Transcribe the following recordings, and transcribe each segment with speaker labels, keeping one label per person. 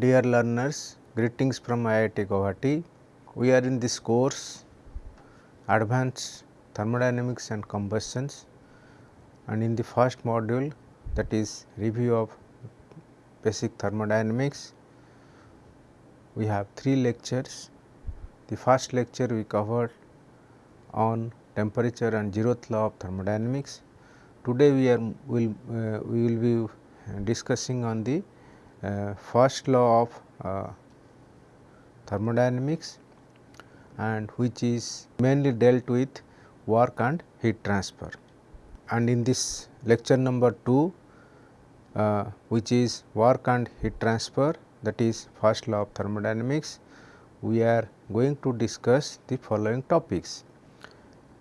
Speaker 1: dear learners, greetings from IIT Guwahati. We are in this course Advanced Thermodynamics and Combustions and in the first module that is review of basic thermodynamics. We have three lectures. The first lecture we covered on temperature and zeroth law of thermodynamics. Today we are will uh, we will be discussing on the first law of uh, thermodynamics and which is mainly dealt with work and heat transfer. And in this lecture number 2 uh, which is work and heat transfer that is first law of thermodynamics, we are going to discuss the following topics.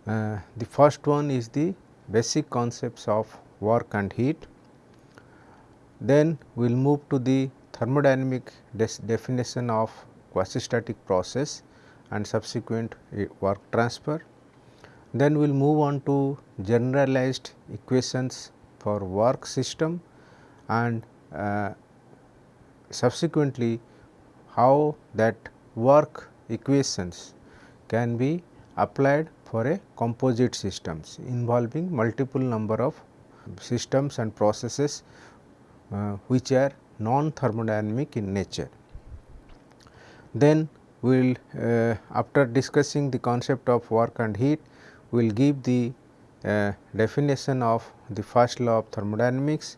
Speaker 1: Uh, the first one is the basic concepts of work and heat. Then we will move to the thermodynamic definition of quasi-static process and subsequent uh, work transfer. Then we will move on to generalized equations for work system and uh, subsequently how that work equations can be applied for a composite systems involving multiple number of systems and processes which are non thermodynamic in nature. Then we will uh, after discussing the concept of work and heat, we will give the uh, definition of the first law of thermodynamics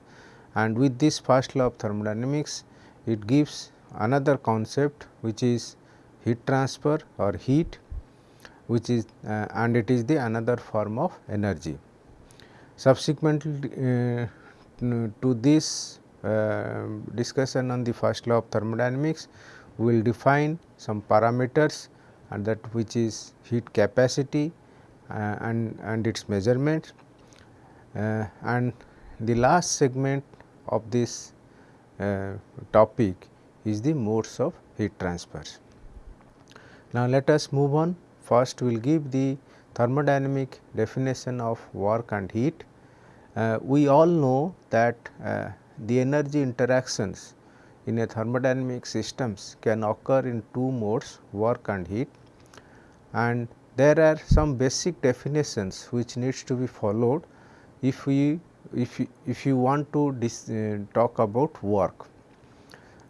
Speaker 1: and with this first law of thermodynamics, it gives another concept which is heat transfer or heat which is uh, and it is the another form of energy. Subsequently, uh, to this uh, discussion on the first law of thermodynamics, we will define some parameters and that which is heat capacity uh, and, and its measurement uh, and the last segment of this uh, topic is the modes of heat transfer. Now, let us move on first we will give the thermodynamic definition of work and heat. Uh, we all know that uh, the energy interactions in a thermodynamic systems can occur in two modes work and heat and there are some basic definitions which needs to be followed if we if you, if you want to dis, uh, talk about work.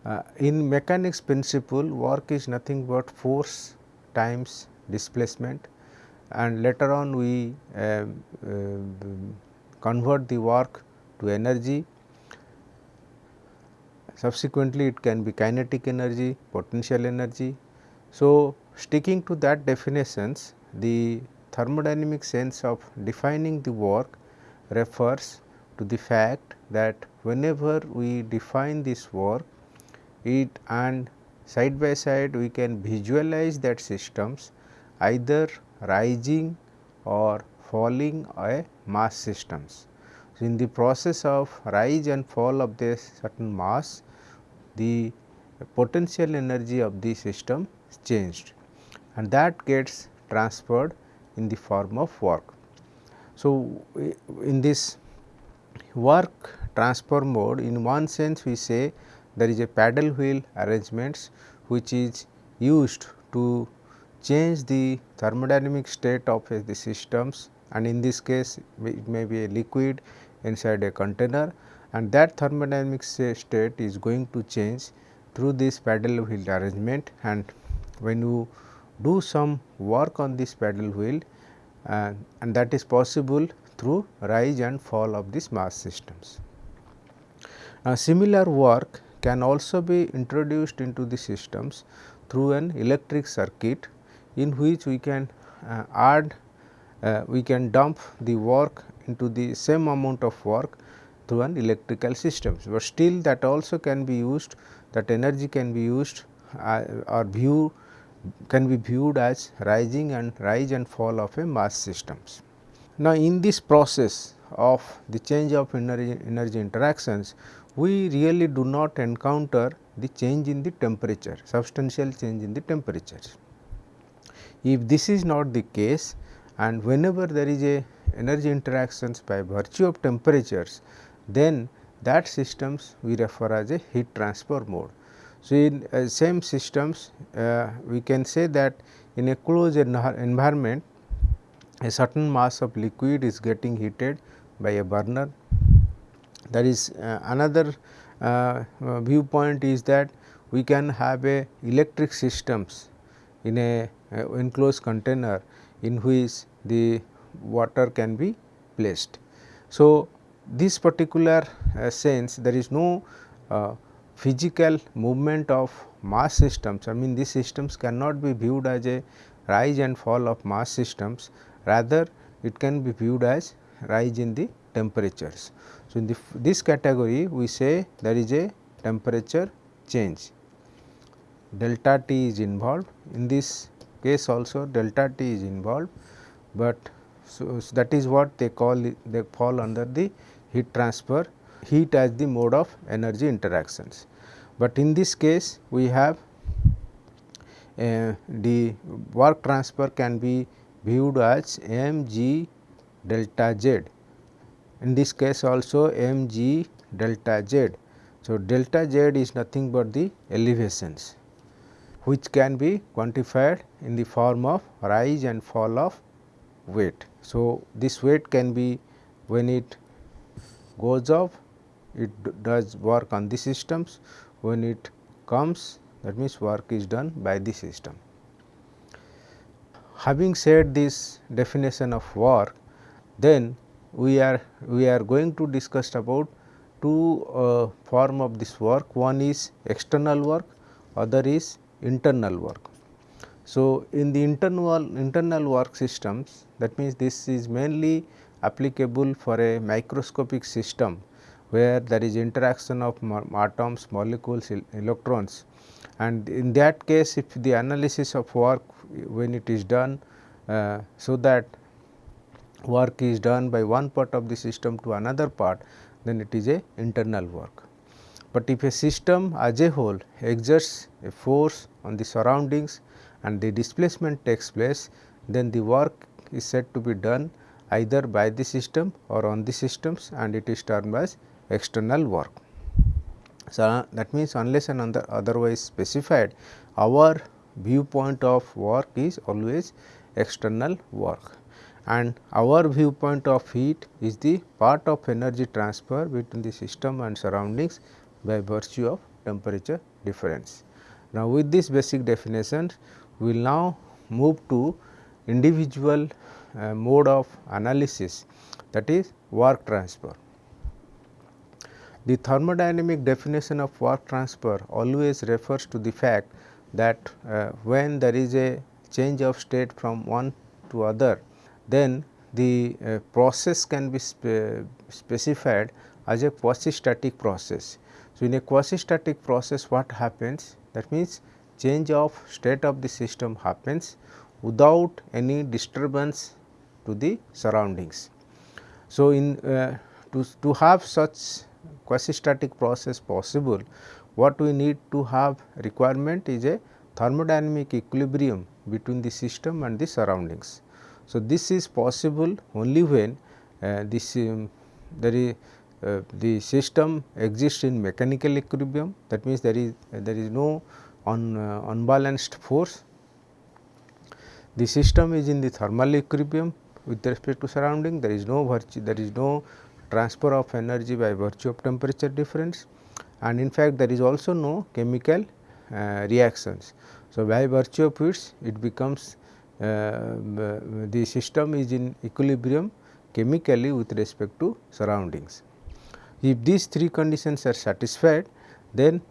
Speaker 1: Uh, in mechanics principle work is nothing but force times displacement and later on we uh, convert the work to energy subsequently it can be kinetic energy, potential energy. So, sticking to that definitions the thermodynamic sense of defining the work refers to the fact that whenever we define this work it and side by side we can visualize that systems either rising or falling a mass systems. So, in the process of rise and fall of this certain mass the potential energy of the system is changed and that gets transferred in the form of work. So, in this work transfer mode in one sense we say there is a paddle wheel arrangements which is used to change the thermodynamic state of the systems and in this case it may be a liquid inside a container and that thermodynamic state is going to change through this paddle wheel arrangement and when you do some work on this paddle wheel uh, and that is possible through rise and fall of these mass systems. Now, similar work can also be introduced into the systems through an electric circuit in which we can uh, add uh, we can dump the work into the same amount of work through an electrical system, but still that also can be used that energy can be used uh, or view can be viewed as rising and rise and fall of a mass systems. Now, in this process of the change of energy, energy interactions, we really do not encounter the change in the temperature, substantial change in the temperature. If this is not the case and whenever there is a energy interactions by virtue of temperatures, then that systems we refer as a heat transfer mode. So, in uh, same systems uh, we can say that in a closed environment a certain mass of liquid is getting heated by a burner. There is uh, another uh, uh, viewpoint is that we can have a electric systems in a uh, enclosed container in which the water can be placed. So, this particular uh, sense there is no uh, physical movement of mass systems. I mean these systems cannot be viewed as a rise and fall of mass systems. Rather it can be viewed as rise in the temperatures. So, in the, this category we say there is a temperature change. Delta T is involved. In this case also delta T is involved, but so, so that is what they call they fall under the heat transfer heat as the mode of energy interactions. But in this case we have uh, the work transfer can be viewed as m g delta z. In this case also m g delta z. So, delta z is nothing but the elevations which can be quantified in the form of rise and fall of weight. So, this weight can be when it goes off it does work on the systems when it comes that means work is done by the system. Having said this definition of work then we are we are going to discuss about two uh, form of this work one is external work other is internal work. So, in the internal internal work systems that means this is mainly applicable for a microscopic system where there is interaction of atoms, molecules, electrons and in that case if the analysis of work when it is done uh, so that work is done by one part of the system to another part then it is a internal work. But if a system as a whole exerts a force on the surroundings and the displacement takes place then the work is said to be done either by the system or on the systems and it is termed as external work. So, that means unless and other otherwise specified our viewpoint of work is always external work and our viewpoint of heat is the part of energy transfer between the system and surroundings by virtue of temperature difference. Now, with this basic definition we will now move to individual uh, mode of analysis that is work transfer. The thermodynamic definition of work transfer always refers to the fact that uh, when there is a change of state from one to other, then the uh, process can be spe specified as a quasi static process. So, in a quasi static process what happens that means change of state of the system happens without any disturbance to the surroundings. So, in uh, to, to have such quasi static process possible, what we need to have requirement is a thermodynamic equilibrium between the system and the surroundings. So, this is possible only when uh, this um, there is uh, the system exists in mechanical equilibrium that means there is uh, there is no un, uh, unbalanced force. The system is in the thermal equilibrium with respect to surrounding there is no virtue there is no transfer of energy by virtue of temperature difference and in fact there is also no chemical uh, reactions. So, by virtue of which it becomes uh, the system is in equilibrium chemically with respect to surroundings. If these three conditions are satisfied then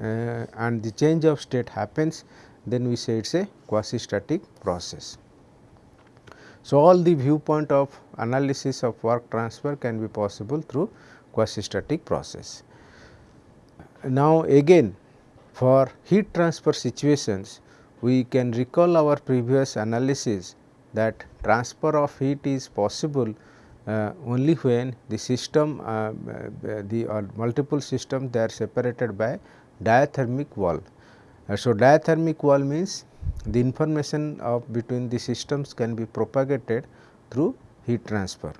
Speaker 1: uh, and the change of state happens then we say it is a quasi static process. So, all the viewpoint of analysis of work transfer can be possible through quasi static process. Now, again for heat transfer situations we can recall our previous analysis that transfer of heat is possible uh, only when the system uh, uh the uh, multiple system they are separated by diathermic wall. Uh, so, diathermic wall means the information of between the systems can be propagated through heat transfer.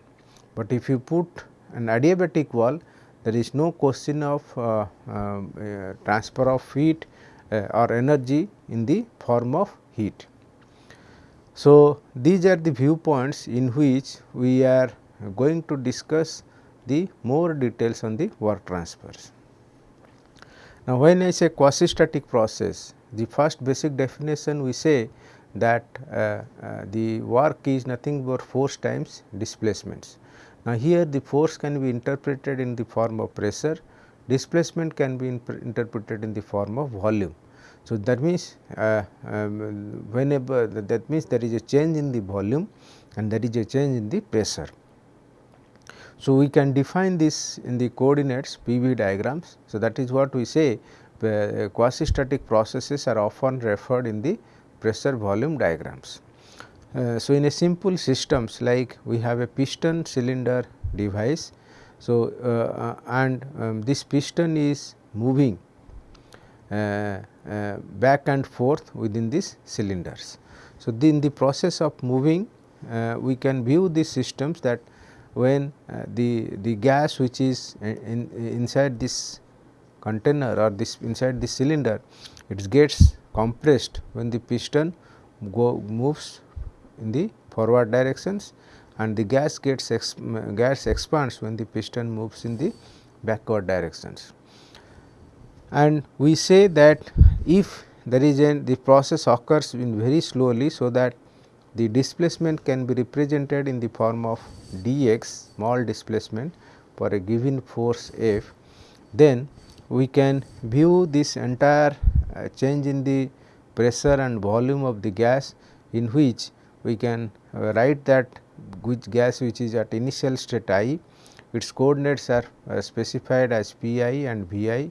Speaker 1: But if you put an adiabatic wall there is no question of uh, um, uh, transfer of heat uh, or energy in the form of heat. So, these are the viewpoints in which we are going to discuss the more details on the work transfers. Now, when I say quasi static process, the first basic definition we say that uh, uh, the work is nothing but force times displacements. Now, here the force can be interpreted in the form of pressure, displacement can be interpreted in the form of volume. So, that means uh, um, whenever that means there is a change in the volume and there is a change in the pressure. So, we can define this in the coordinates PV diagrams. So, that is what we say uh, quasi static processes are often referred in the pressure volume diagrams. Uh, so, in a simple systems like we have a piston cylinder device. So, uh, uh and um, this piston is moving uh, back and forth within these cylinders. So, in the process of moving we can view these systems that when uh, the, the gas which is in, inside this container or this inside the cylinder it gets compressed when the piston go moves in the forward directions and the gas gets gas expands when the piston moves in the backward directions. And we say that if there is a the process occurs in very slowly, so that the displacement can be represented in the form of dx small displacement for a given force F, then we can view this entire uh, change in the pressure and volume of the gas in which we can uh, write that which gas which is at initial state i, its coordinates are uh, specified as P i and V i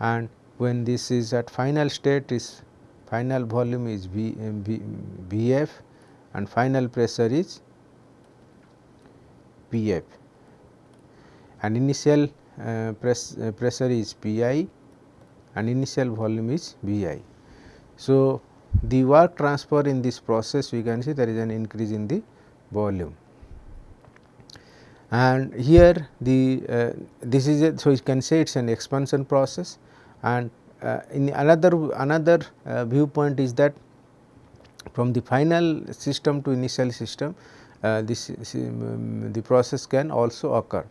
Speaker 1: and when this is at final state is final volume is vf and final pressure is P f and initial uh, press, uh, pressure is P i and initial volume is V i. So, the work transfer in this process we can see there is an increase in the volume. And here the uh, this is a, so you can say it is an expansion process and uh, in another another uh, viewpoint is that from the final system to initial system uh, this um, the process can also occur.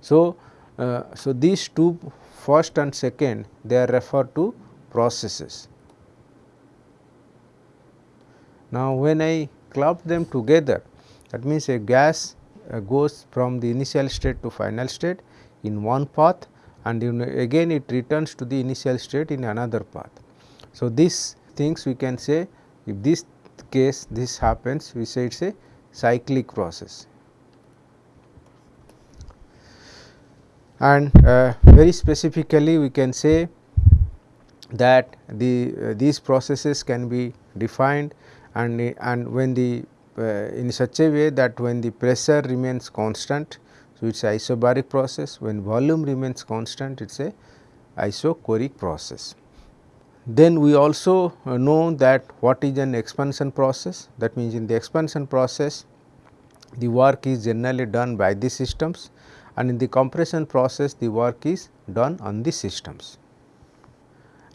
Speaker 1: So, uh, so these two first and second they are referred to processes now, when I club them together that means a gas uh, goes from the initial state to final state in one path and again it returns to the initial state in another path. So, these things we can say if this case this happens we say it is a cyclic process. And uh, very specifically we can say that the uh, these processes can be defined and, and when the uh, in such a way that when the pressure remains constant. So, it is isobaric process when volume remains constant it is a isochoric process. Then we also uh, know that what is an expansion process that means in the expansion process the work is generally done by the systems and in the compression process the work is done on the systems.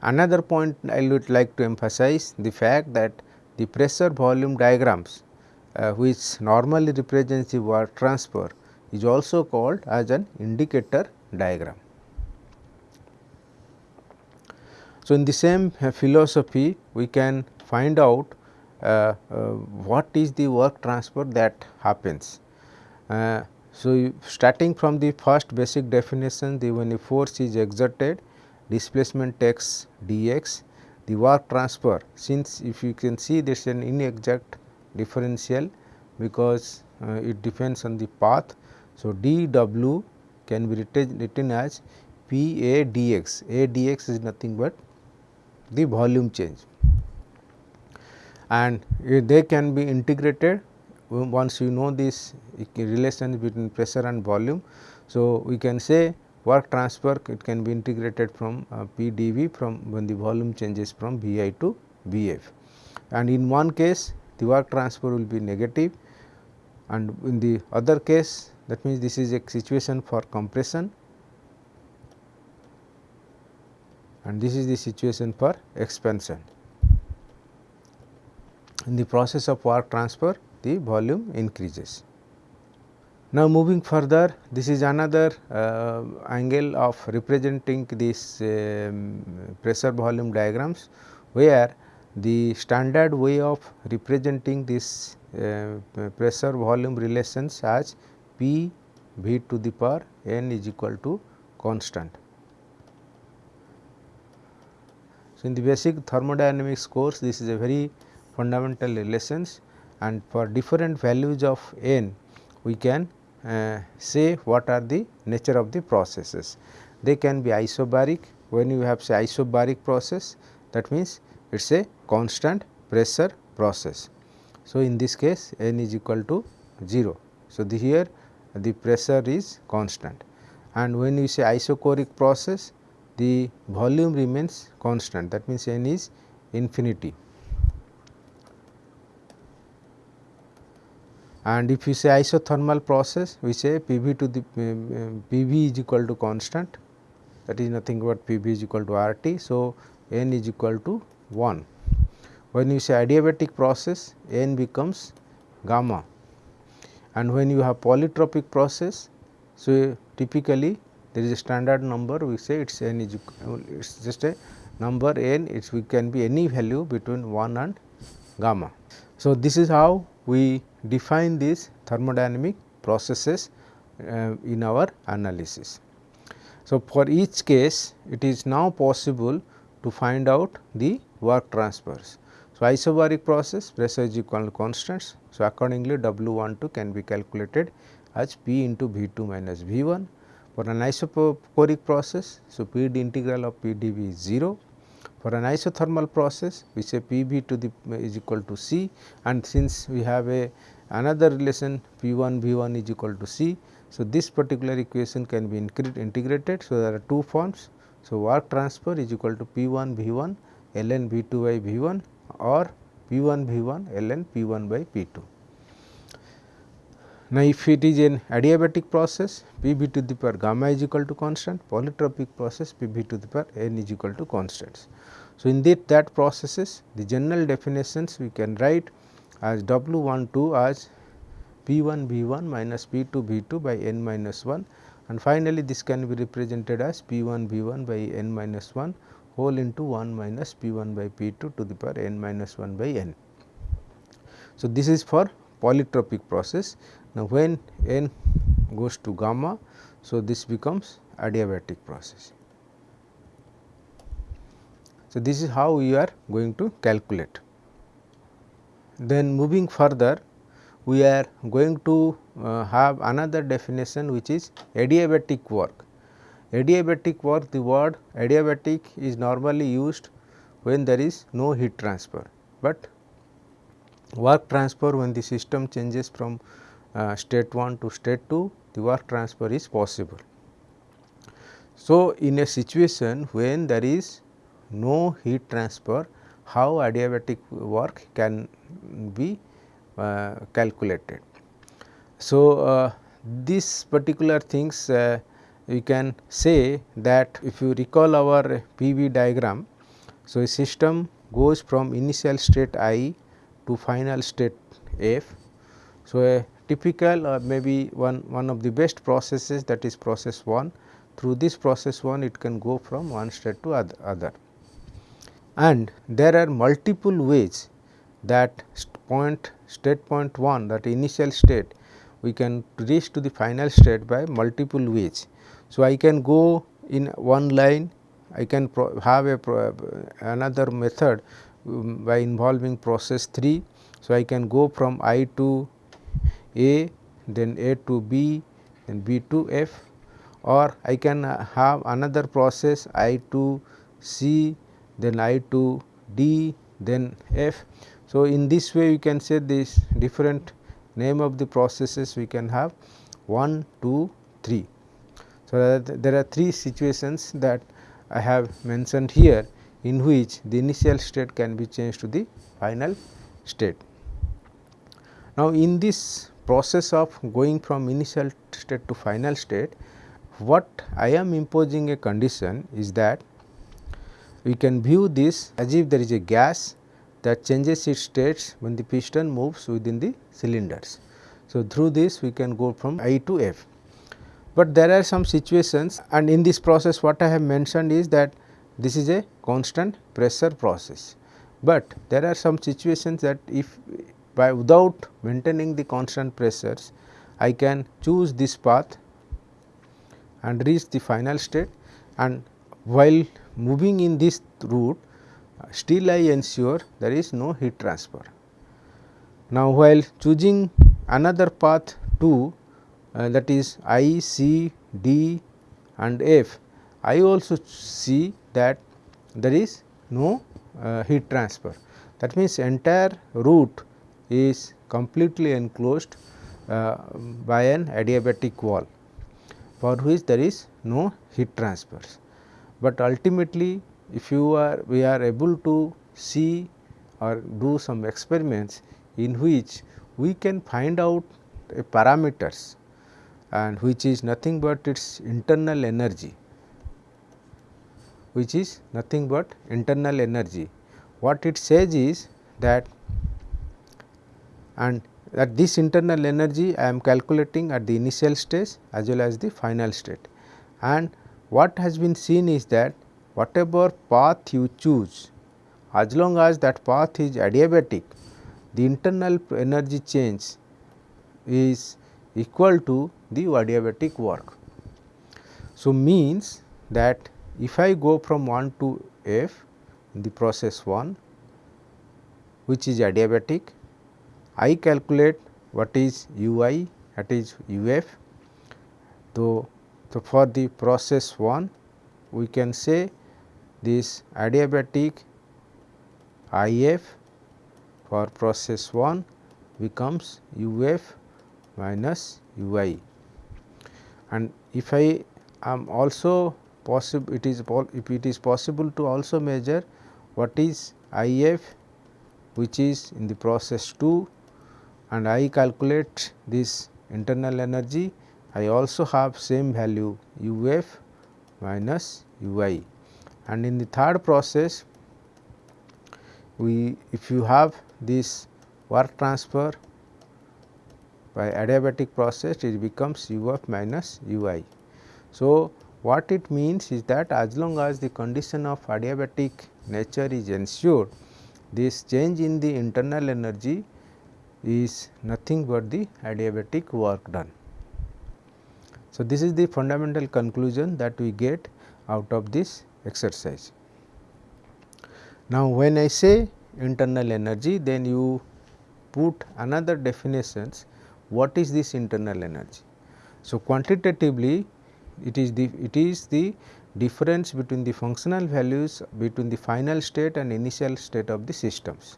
Speaker 1: Another point I would like to emphasize the fact that the pressure volume diagrams uh, which normally represents the work transfer is also called as an indicator diagram. So, in the same uh, philosophy we can find out uh, uh, what is the work transfer that happens. Uh, so, starting from the first basic definition the when a force is exerted displacement takes dx the work transfer since if you can see there is an inexact differential because uh, it depends on the path. So, dw can be written, written as P A dx, A dx is nothing but the volume change and they can be integrated once you know this relation between pressure and volume. So, we can say work transfer it can be integrated from uh, PdV from when the volume changes from Vi to Vf. And in one case the work transfer will be negative and in the other case that means this is a situation for compression and this is the situation for expansion. In the process of work transfer the volume increases. Now, moving further this is another uh, angle of representing this um, pressure volume diagrams where the standard way of representing this uh, pressure volume relations as P V to the power n is equal to constant. So, in the basic thermodynamics course this is a very fundamental relations and for different values of n we can uh, say what are the nature of the processes. They can be isobaric when you have say isobaric process that means it is a constant pressure process. So, in this case n is equal to 0. So, the here the pressure is constant and when you say isochoric process the volume remains constant that means n is infinity. and if you say isothermal process we say P v to the uh, P v is equal to constant that is nothing but P v is equal to R t. So, n is equal to 1. When you say adiabatic process n becomes gamma and when you have polytropic process so typically there is a standard number we say it is n is it is just a number n it can be any value between 1 and gamma. So, this is how we define these thermodynamic processes uh, in our analysis. So, for each case it is now possible to find out the work transfers. So, isobaric process pressure is equal to constants. So, accordingly W 12 can be calculated as P into V 2 minus V 1 for an isochoric process. So, P d integral of P d V is 0 for an isothermal process we say P v to the is equal to C and since we have a another relation P 1 V 1 is equal to C. So, this particular equation can be integrated. So, there are two forms. So, work transfer is equal to P 1 V 1 ln V 2 by V 1 or P 1 V 1 ln P 1 by P 2. Now, if it is an adiabatic process P v to the power gamma is equal to constant, polytropic process P v to the power n is equal to constants. So, in that, that processes the general definitions we can write as W 1 2 as P 1 V 1 minus P 2 V 2 by n minus 1 and finally, this can be represented as P 1 V 1 by n minus 1 whole into 1 minus P 1 by P 2 to the power n minus 1 by n. So, this is for polytropic process. Now, when n goes to gamma, so this becomes adiabatic process. So, this is how we are going to calculate. Then moving further, we are going to uh, have another definition which is adiabatic work. Adiabatic work, the word adiabatic is normally used when there is no heat transfer, but work transfer when the system changes from uh, state 1 to state 2, the work transfer is possible. So, in a situation when there is no heat transfer, how adiabatic work can be uh, calculated. So, uh, these particular things uh, we can say that if you recall our PV diagram. So, a system goes from initial state i to final state f. So, a typical or maybe one, one of the best processes that is process 1 through this process 1 it can go from one state to other and there are multiple ways that point state point 1 that initial state we can reach to the final state by multiple ways. So, I can go in one line I can have a another method um, by involving process 3. So, I can go from I to A then A to B then B to F or I can have another process I to C then I to D then F. So, in this way we can say this different name of the processes we can have 1, 2, 3. So, there are three situations that I have mentioned here in which the initial state can be changed to the final state. Now, in this process of going from initial state to final state, what I am imposing a condition is that we can view this as if there is a gas that changes its states when the piston moves within the cylinders. So, through this we can go from I to F. But there are some situations and in this process what I have mentioned is that this is a constant pressure process. But there are some situations that if by without maintaining the constant pressures I can choose this path and reach the final state and while moving in this route still I ensure there is no heat transfer. Now, while choosing another path 2 uh, that is I, C, D and F, I also see that there is no uh, heat transfer. That means, entire route is completely enclosed uh, by an adiabatic wall for which there is no heat transfers. But ultimately if you are we are able to see or do some experiments in which we can find out a parameters and which is nothing but its internal energy which is nothing but internal energy. What it says is that and that this internal energy I am calculating at the initial stage as well as the final state and what has been seen is that whatever path you choose as long as that path is adiabatic the internal energy change is equal to the adiabatic work. So, means that if I go from 1 to f in the process 1 which is adiabatic, I calculate what is u i that is u f. So, so for the process 1 we can say this adiabatic IF for process 1 becomes UF minus UI and if I am also possible it is if it is possible to also measure what is IF which is in the process 2 and I calculate this internal energy I also have same value UF minus UI and in the third process we if you have this work transfer by adiabatic process it becomes u f minus u i. So, what it means is that as long as the condition of adiabatic nature is ensured this change in the internal energy is nothing but the adiabatic work done. So, this is the fundamental conclusion that we get out of this exercise. Now, when I say internal energy then you put another definitions what is this internal energy. So, quantitatively it is the it is the difference between the functional values between the final state and initial state of the systems.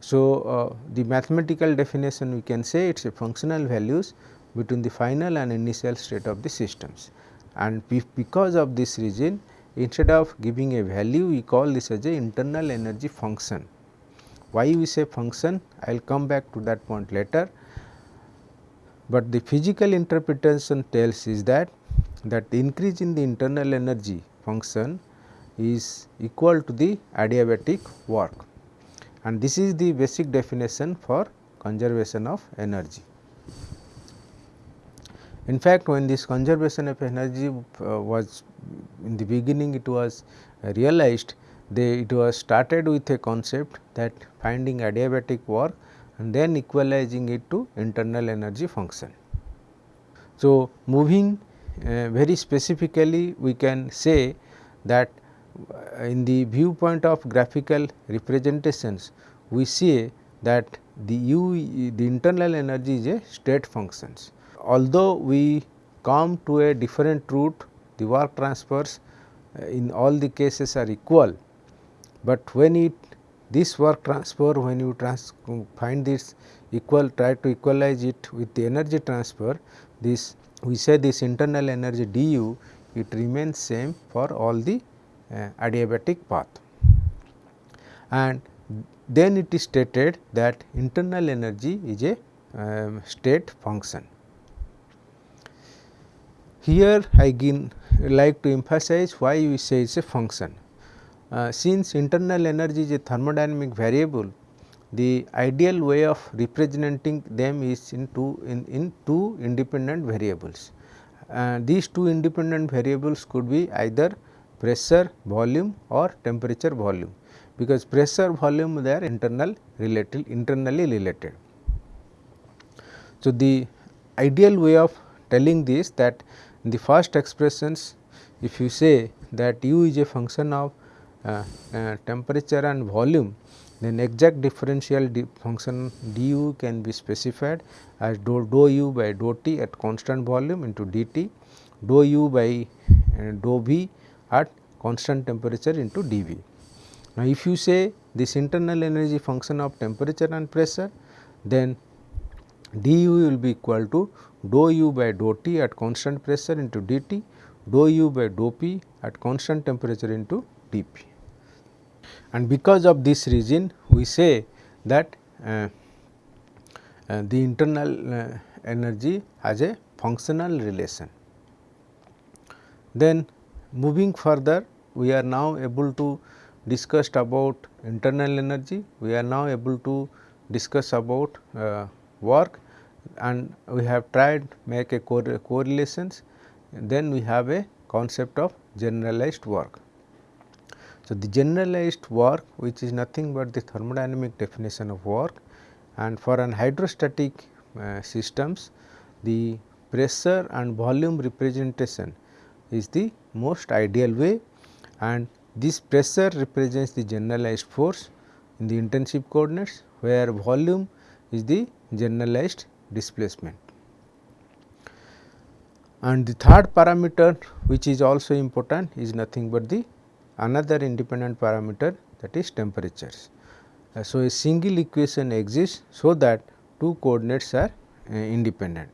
Speaker 1: So, uh, the mathematical definition we can say it is a functional values between the final and initial state of the systems. And because of this reason instead of giving a value we call this as a internal energy function. Why we say function? I will come back to that point later, but the physical interpretation tells is that that the increase in the internal energy function is equal to the adiabatic work and this is the basic definition for conservation of energy. In fact, when this conservation of energy uh, was in the beginning it was realized they it was started with a concept that finding adiabatic work and then equalizing it to internal energy function. So, moving uh, very specifically we can say that in the viewpoint of graphical representations we see that the u the internal energy is a state functions although we come to a different route the work transfers uh, in all the cases are equal, but when it this work transfer when you trans find this equal try to equalize it with the energy transfer this we say this internal energy du it remains same for all the adiabatic path. And then it is stated that internal energy is a um, state function. Here I again like to emphasize why we say it is a function. uh, since internal energy is a thermodynamic variable, the ideal way of representing them is in two in, in two independent variables. Uh, these two independent variables could be either pressure volume or temperature volume because pressure volume they are internal related internally related. So, the ideal way of telling this that in the first expressions if you say that u is a function of uh, uh, temperature and volume then exact differential function du can be specified as dou, dou u by dou t at constant volume into dt, dou u by uh, dou v at constant temperature into dV. Now, if you say this internal energy function of temperature and pressure then du will be equal to dou u by dou t at constant pressure into dt, dou u by dou p at constant temperature into dp. And because of this reason we say that uh, uh, the internal uh, energy has a functional relation. Then moving further we are now able to discuss about internal energy, we are now able to discuss about uh, work and we have tried make a correlations then we have a concept of generalized work. So, the generalized work which is nothing but the thermodynamic definition of work and for an hydrostatic uh, systems the pressure and volume representation is the most ideal way and this pressure represents the generalized force in the intensive coordinates where volume is the generalized displacement. And the third parameter which is also important is nothing but the another independent parameter that is temperatures. Uh, so, a single equation exists so that two coordinates are uh, independent.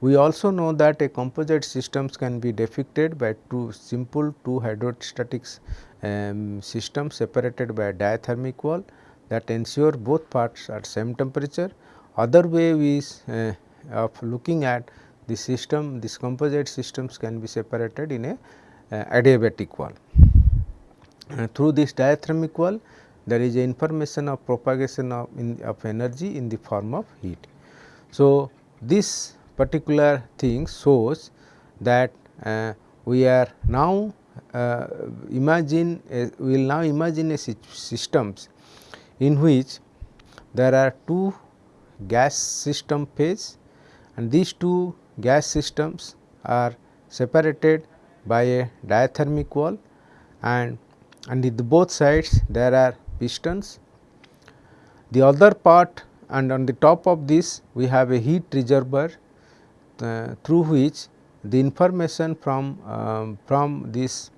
Speaker 1: We also know that a composite systems can be depicted by two simple two hydrostatic um, systems separated by a diathermic wall that ensure both parts are same temperature. Other way is uh, of looking at the system, this composite systems can be separated in a uh, adiabatic wall. Uh, through this diathermic wall, there is information of propagation of, in, of energy in the form of heat. So, this particular thing shows that uh, we are now uh, imagine a, we will now imagine a systems in which there are two gas system phase and these two gas systems are separated by a diathermic wall and and the both sides there are pistons. The other part and on the top of this we have a heat reservoir uh, through which the information from um, from this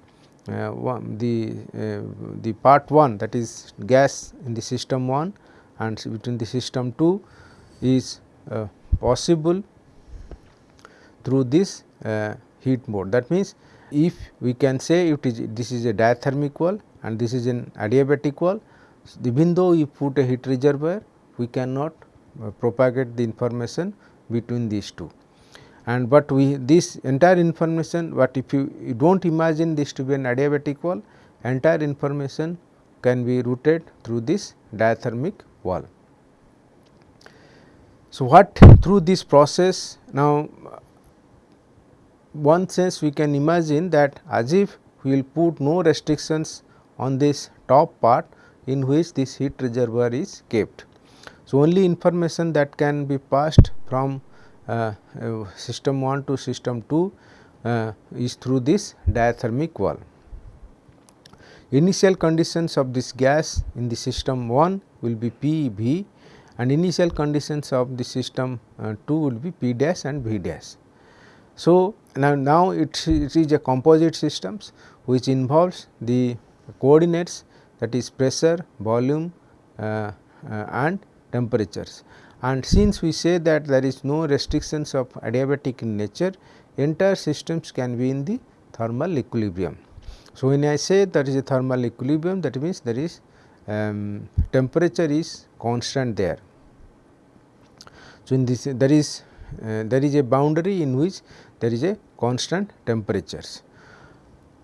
Speaker 1: uh, one, the uh, the part 1 that is gas in the system 1 and between the system 2 is uh, possible through this uh, heat mode. That means, if we can say it is this is a diathermic wall and this is an adiabatic wall, even though we put a heat reservoir we cannot uh, propagate the information between these two and but we this entire information but if you, you do not imagine this to be an adiabatic wall entire information can be routed through this diathermic wall. So, what through this process now one sense we can imagine that as if we will put no restrictions on this top part in which this heat reservoir is kept. So, only information that can be passed from system 1 to system 2 uh, is through this diathermic wall. Initial conditions of this gas in the system 1 will be P V and initial conditions of the system 2 will be P dash and V dash. So, now, now it, it is a composite systems which involves the coordinates that is pressure, volume uh, uh, and temperatures and since we say that there is no restrictions of adiabatic in nature entire systems can be in the thermal equilibrium. So, when I say there is a thermal equilibrium that means there is um, temperature is constant there. So, in this there is uh, there is a boundary in which there is a constant temperatures.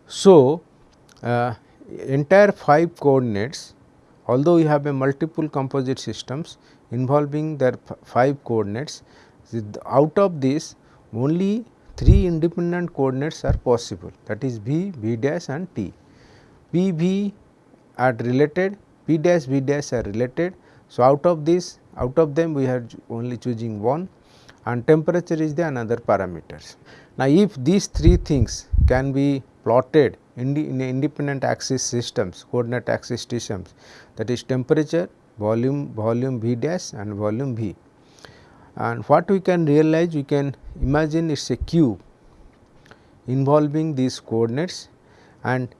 Speaker 1: So, uh, entire 5 coordinates although we have a multiple composite systems involving their 5 coordinates out of this only 3 independent coordinates are possible that is v, v dash and t. p, v are related, p dash, v dash are related. So, out of this out of them we are only choosing one and temperature is the another parameters. Now, if these three things can be plotted in, the, in independent axis systems coordinate axis systems that is temperature, volume, volume V dash and volume V. And what we can realize we can imagine it is a cube involving these coordinates and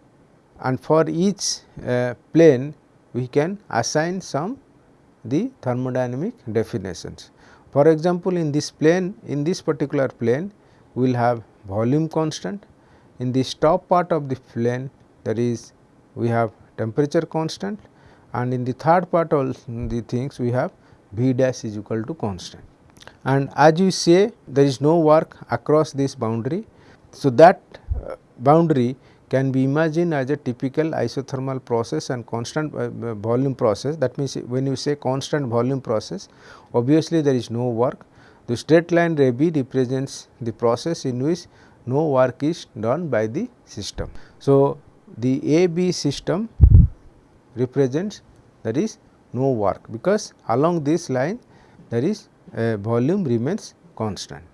Speaker 1: and for each uh, plane we can assign some the thermodynamic definitions. For example, in this plane in this particular plane we will have volume constant in this top part of the plane that is we have temperature constant and in the third part of the things we have V dash is equal to constant. And as you say there is no work across this boundary. So, that uh, boundary can be imagined as a typical isothermal process and constant uh, uh volume process that means when you say constant volume process obviously there is no work. The straight line AB represents the process in which no work is done by the system. So, the AB system represents there is no work because along this line there is a volume remains constant.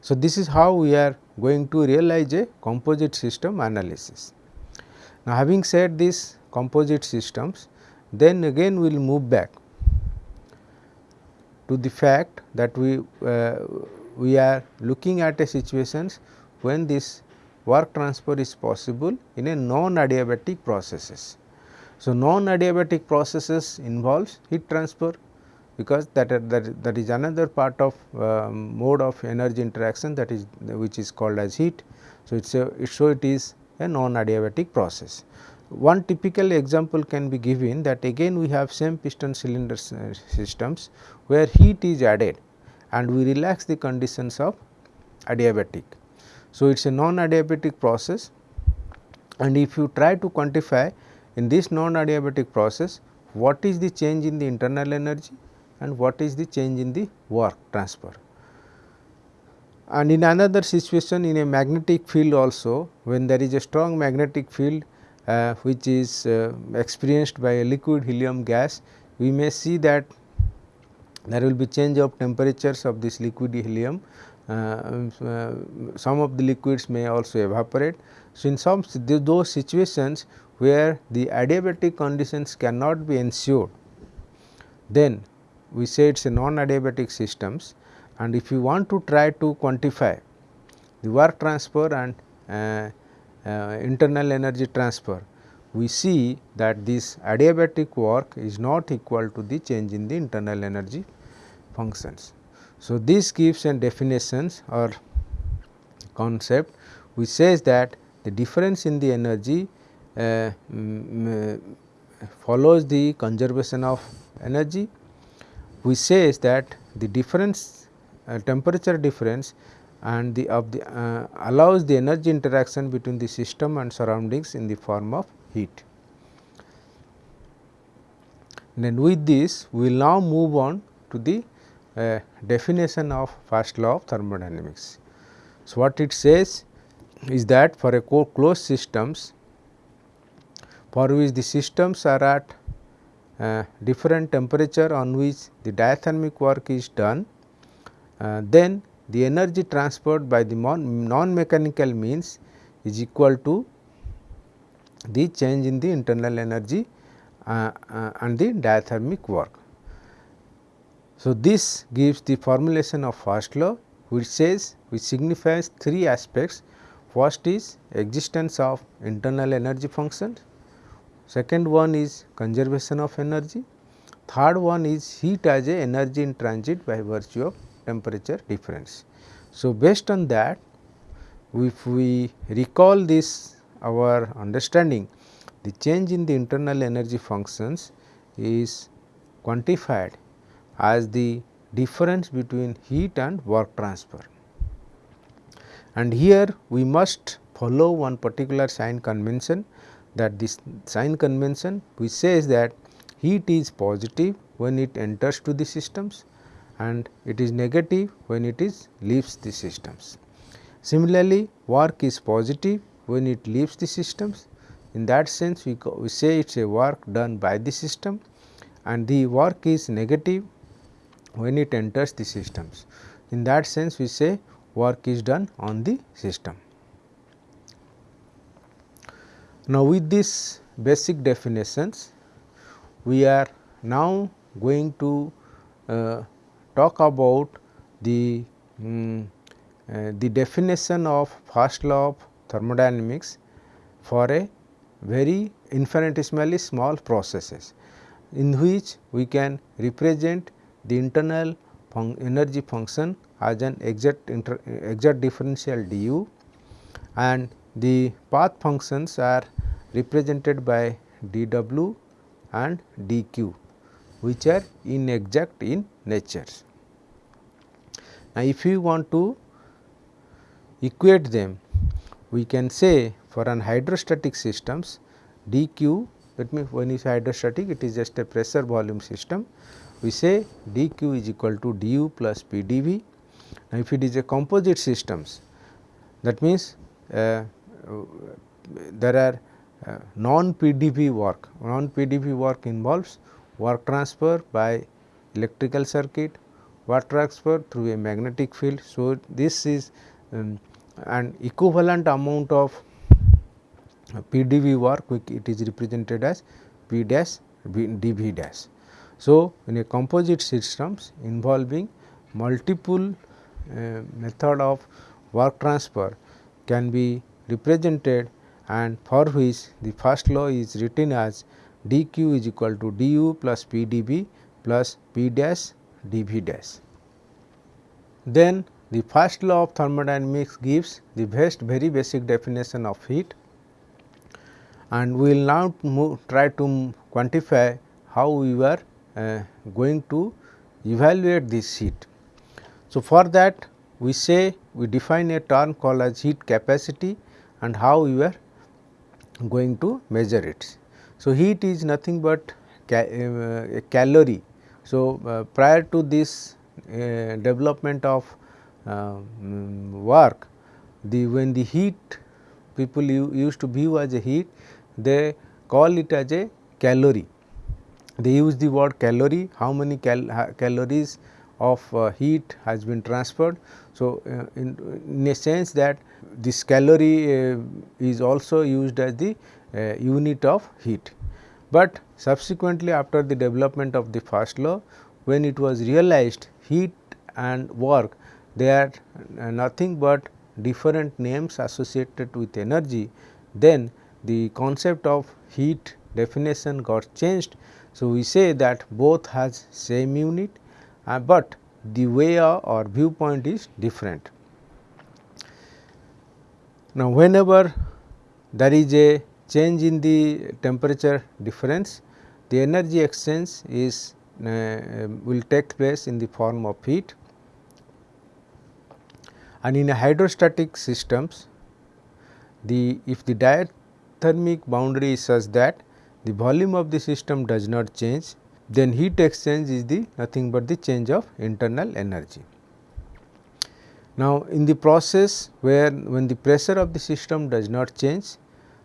Speaker 1: So, this is how we are going to realize a composite system analysis. Now, having said this composite systems then again we will move back to the fact that we uh, we are looking at a situations when this work transfer is possible in a non adiabatic processes. So, non adiabatic processes involves heat transfer because that, that, that is another part of um, mode of energy interaction that is which is called as heat. So, it is so it is a non adiabatic process. One typical example can be given that again we have same piston cylinder systems where heat is added and we relax the conditions of adiabatic. So, it is a non adiabatic process and if you try to quantify in this non adiabatic process what is the change in the internal energy and what is the change in the work transfer. And in another situation in a magnetic field also when there is a strong magnetic field uh, which is uh, experienced by a liquid helium gas, we may see that there will be change of temperatures of this liquid helium. Uh, uh, some of the liquids may also evaporate. So, in some those situations where the adiabatic conditions cannot be ensured, then we say it is a non adiabatic systems and if you want to try to quantify the work transfer and uh, uh, internal energy transfer, we see that this adiabatic work is not equal to the change in the internal energy functions. So, this gives a definitions or concept which says that the difference in the energy follows the conservation of energy which says that the difference uh, temperature difference and the of the uh, allows the energy interaction between the system and surroundings in the form of heat. Then with this we will now move on to the uh, definition of first law of thermodynamics. So, what it says is that for a closed systems for which the systems are at uh, different temperature on which the diathermic work is done, uh, then the energy transferred by the non mechanical means is equal to the change in the internal energy uh, uh, and the diathermic work. So, this gives the formulation of first law which says which signifies three aspects. First is existence of internal energy function, second one is conservation of energy, third one is heat as a energy in transit by virtue of temperature difference. So, based on that if we recall this our understanding the change in the internal energy functions is quantified as the difference between heat and work transfer. And here we must follow one particular sign convention that this sign convention which says that heat is positive when it enters to the systems and it is negative when it is leaves the systems. Similarly, work is positive when it leaves the systems in that sense we, we say it is a work done by the system and the work is negative when it enters the systems. In that sense we say work is done on the system. Now, with these basic definitions we are now going to uh, talk about the um, uh, the definition of first law of thermodynamics for a very infinitesimally small processes in which we can represent the internal fun energy function as an exact exact differential du and the path functions are represented by dw and dq which are inexact in nature. Now, if you want to equate them we can say for an hydrostatic systems dq that means when is hydrostatic it is just a pressure volume system we say dq is equal to du plus pdv. Now, if it is a composite systems that means uh, there are uh, non PdV work, non PdV work involves work transfer by electrical circuit, work transfer through a magnetic field. So, this is um, an equivalent amount of PdV work it is represented as P dash dV dash. So, in a composite systems involving multiple uh, method of work transfer can be represented and for which the first law is written as dq is equal to du plus p dv plus p dash dv dash. Then the first law of thermodynamics gives the best very basic definition of heat and we will now move, try to quantify how we were uh, going to evaluate this heat. So, for that we say we define a term called as heat capacity and how we are going to measure it. So, heat is nothing but ca uh, a calorie. So, uh, prior to this uh, development of um, work, the when the heat people used to view as a heat, they call it as a calorie. They use the word calorie, how many cal calories of uh, heat has been transferred. So, uh, in, in, a sense that this calorie uh, is also used as the uh, unit of heat. But subsequently after the development of the first law when it was realized heat and work they are uh, nothing but different names associated with energy then the concept of heat definition got changed. So, we say that both has same unit, uh, but the way or viewpoint is different. Now, whenever there is a change in the temperature difference, the energy exchange is uh, will take place in the form of heat and in a hydrostatic systems the if the diathermic boundary is such that the volume of the system does not change then heat exchange is the nothing but the change of internal energy. Now, in the process where when the pressure of the system does not change.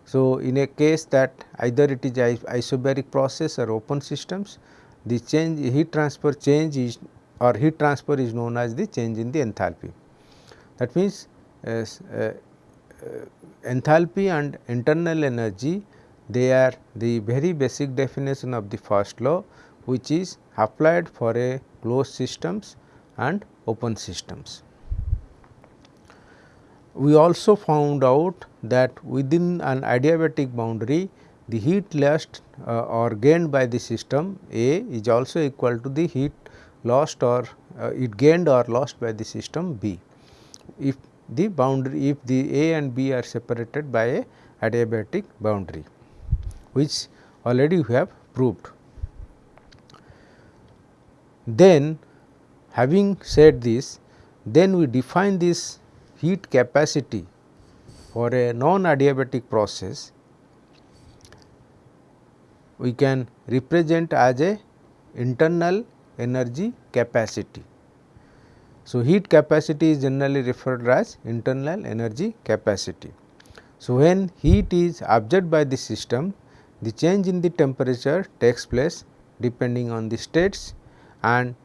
Speaker 1: So, in a case that either it is isobaric process or open systems, the change heat transfer change is or heat transfer is known as the change in the enthalpy. That means, uh, uh, enthalpy and internal energy they are the very basic definition of the first law which is applied for a closed systems and open systems we also found out that within an adiabatic boundary the heat lost uh, or gained by the system A is also equal to the heat lost or uh, it gained or lost by the system B. If the boundary if the A and B are separated by a adiabatic boundary which already we have proved. Then having said this then we define this heat capacity for a non adiabatic process we can represent as a internal energy capacity. So, heat capacity is generally referred as internal energy capacity. So, when heat is absorbed by the system, the change in the temperature takes place depending on the states and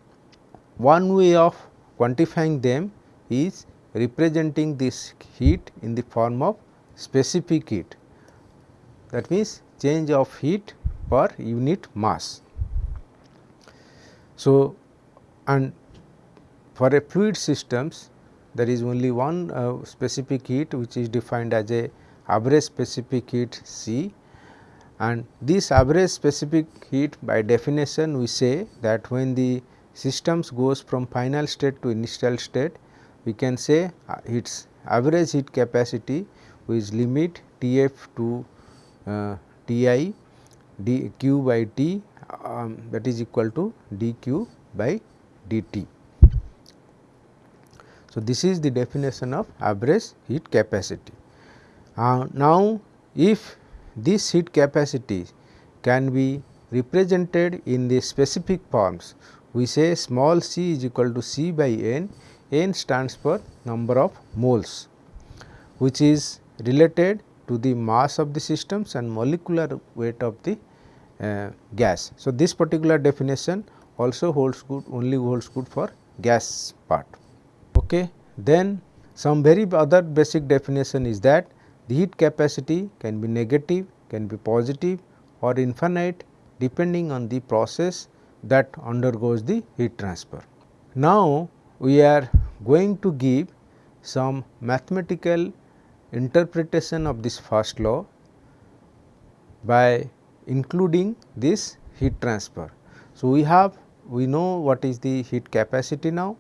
Speaker 1: one way of quantifying them is representing this heat in the form of specific heat that means change of heat per unit mass. So, and for a fluid systems there is only one uh, specific heat which is defined as a average specific heat C and this average specific heat by definition we say that when the systems goes from final state to initial state we can say uh, its average heat capacity which limit T f to uh, T i d q by T um, that is equal to d q by d t. So, this is the definition of average heat capacity. Uh, now, if this heat capacity can be represented in the specific forms, we say small c is equal to c by n, n stands for number of moles which is related to the mass of the systems and molecular weight of the uh, gas. So, this particular definition also holds good only holds good for gas part. Okay. Then some very other basic definition is that the heat capacity can be negative, can be positive or infinite depending on the process that undergoes the heat transfer. Now, we are going to give some mathematical interpretation of this first law by including this heat transfer. So, we have we know what is the heat capacity now,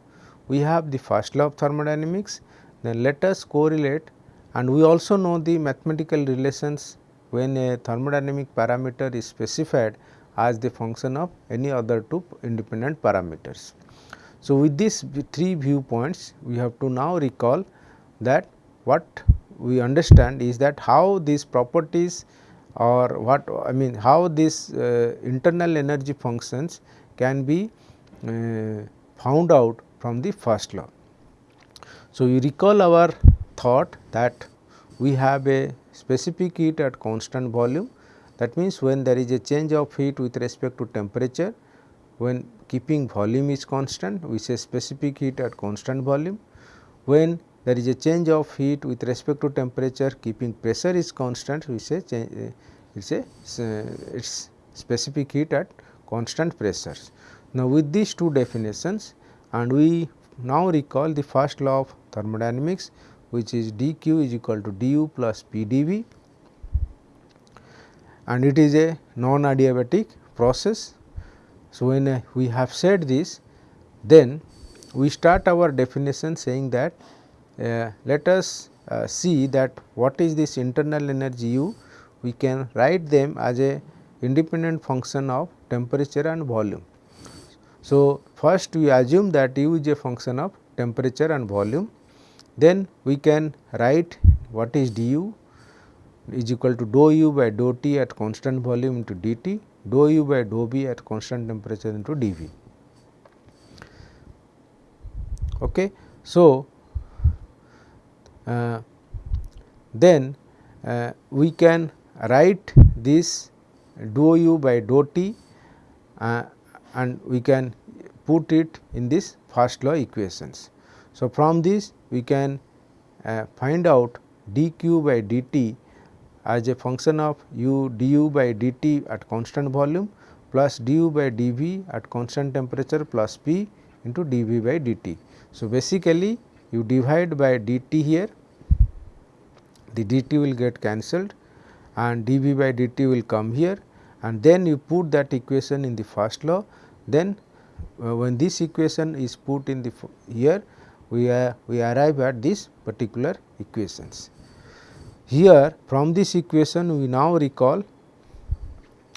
Speaker 1: we have the first law of thermodynamics, then let us correlate and we also know the mathematical relations when a thermodynamic parameter is specified as the function of any other two independent parameters. So, with these three viewpoints we have to now recall that what we understand is that how these properties or what I mean how these uh, internal energy functions can be uh, found out from the first law. So, you recall our thought that we have a specific heat at constant volume that means when there is a change of heat with respect to temperature when keeping volume is constant we say specific heat at constant volume when there is a change of heat with respect to temperature keeping pressure is constant we say a uh, its specific heat at constant pressures. Now, with these two definitions and we now recall the first law of thermodynamics which is dq is equal to du plus pdv and it is a non adiabatic process. So, when we have said this then we start our definition saying that uh, let us uh, see that what is this internal energy u? We can write them as a independent function of temperature and volume. So, first we assume that u is a function of temperature and volume, then we can write what is du is equal to dou u by dou t at constant volume into dt, dou u by dou b at constant temperature into dV. Okay. So, uh, then uh, we can write this dou u by dou t uh, and we can put it in this first law equations. So, from this we can uh, find out dq by dt as a function of u du by dt at constant volume plus du by dv at constant temperature plus p into dv by dt. So, basically you divide by dt here the dt will get cancelled and dv by dt will come here and then you put that equation in the first law then uh, when this equation is put in the here we we arrive at this particular equations. Here from this equation we now recall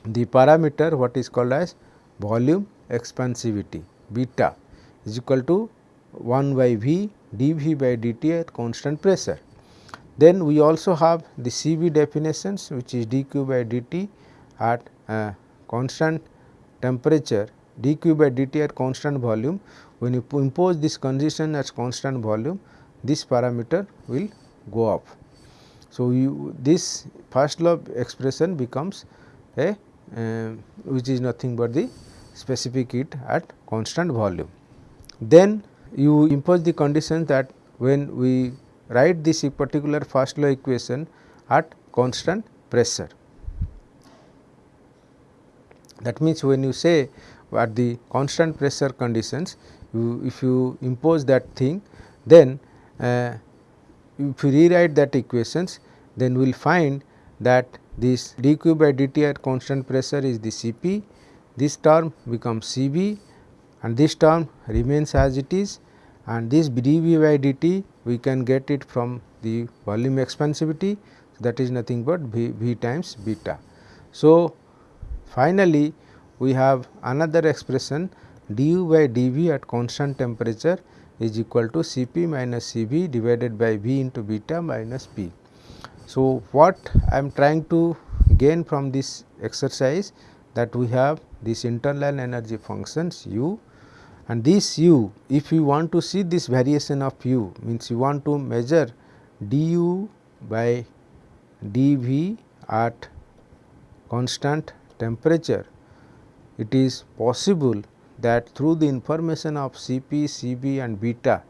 Speaker 1: the parameter what is called as volume expansivity beta is equal to 1 by V dV by dt at constant pressure. Then we also have the Cv definitions which is dq by dt at uh, constant temperature dq by dt at constant volume when you impose this condition as constant volume this parameter will go up. So, you this first law expression becomes a uh, which is nothing but the specific heat at constant volume. Then you impose the condition that when we write this particular first law equation at constant pressure. That means, when you say at the constant pressure conditions, you if you impose that thing, then uh, if you rewrite that equations, then we will find that this dq by dt at constant pressure is the Cp, this term becomes Cv and this term remains as it is and this dV by dt we can get it from the volume expansivity that is nothing but v, v times beta. So, finally, we have another expression du by dV at constant temperature is equal to Cp minus Cv divided by V into beta minus P. So, what I am trying to gain from this exercise that we have this internal energy functions u and this u if you want to see this variation of u means you want to measure du by dV at constant temperature it is possible that through the information of Cp, Cv and beta